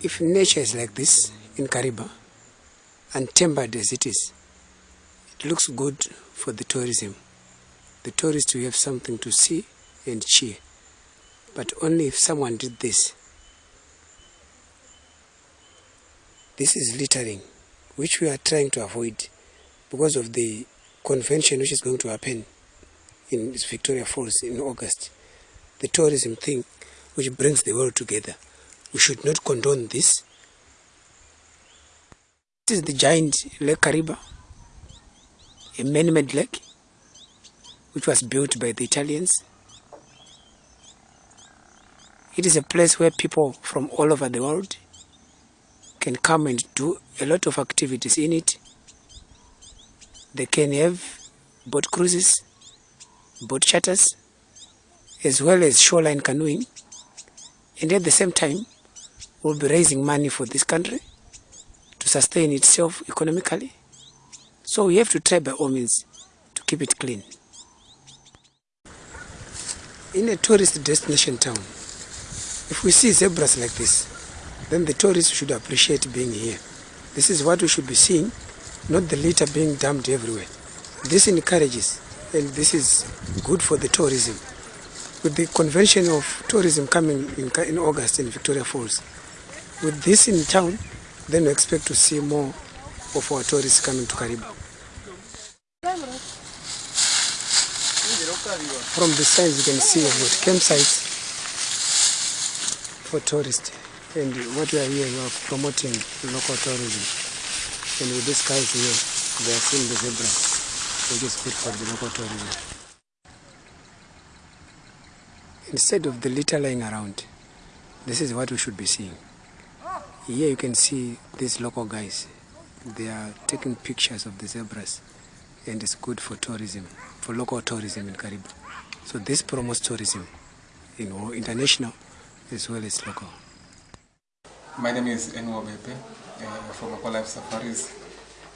if nature is like this in Kariba, untempered as it is, it looks good for the tourism. The tourists will have something to see and cheer. But only if someone did this. This is littering, which we are trying to avoid because of the convention which is going to happen in Victoria Falls in August. The tourism thing which brings the world together. We should not condone this. This is the giant Lake Kariba, a man-made lake which was built by the Italians. It is a place where people from all over the world can come and do a lot of activities in it. They can have boat cruises, boat charters, as well as shoreline canoeing. And at the same time, we'll be raising money for this country to sustain itself economically. So we have to try by all means to keep it clean. In a tourist destination town, if we see zebras like this, then the tourists should appreciate being here. This is what we should be seeing, not the litter being dumped everywhere. This encourages, and this is good for the tourism. With the convention of tourism coming in, in August in Victoria Falls, with this in town, then we expect to see more of our tourists coming to Kariba. From the signs you can see got campsites for tourists and what we are here we are promoting local tourism and with these guys here they are seeing the zebra which is good for the local tourism. Instead of the litter lying around, this is what we should be seeing. Here you can see these local guys. They are taking pictures of the zebras and it's good for tourism, for local tourism in Kariba. So this promotes tourism, you know, international as well as local. My name is Enwo Bepe uh, from Aqualife Safaris,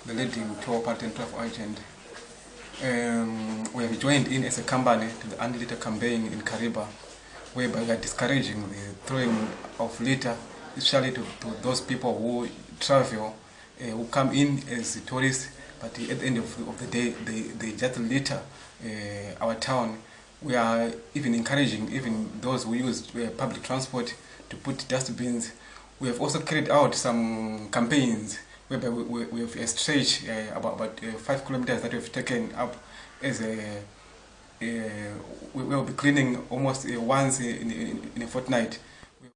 the leading tour party and travel agent. Um, we have joined in as a company to the anti-litter campaign in Kariba, whereby we are discouraging the throwing of litter, especially to, to those people who travel, uh, who come in as tourists, but at the end of, of the day, they, they just litter uh, our town. We are even encouraging even those who use uh, public transport to put dustbins. We have also carried out some campaigns whereby we, we, we have a stretch uh, about, about uh, five kilometers that we've taken up as a we will be cleaning almost uh, once in, in, in a fortnight